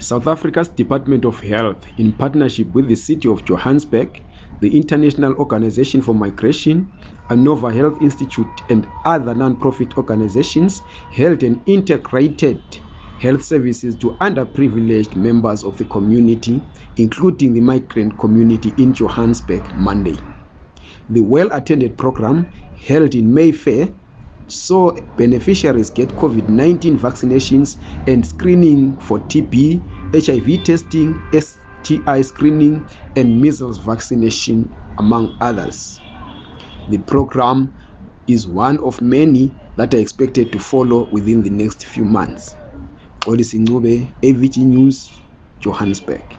South Africa's Department of Health, in partnership with the City of Johannesburg, the International Organization for Migration, Nova Health Institute, and other non-profit organizations, held an integrated health services to underprivileged members of the community, including the migrant community in Johannesburg Monday. The well-attended program held in Mayfair saw beneficiaries get COVID-19 vaccinations and screening for TB, HIV testing, STI screening, and measles vaccination, among others. The program is one of many that are expected to follow within the next few months. Olisi Ncube, AVG News, Johannesburg.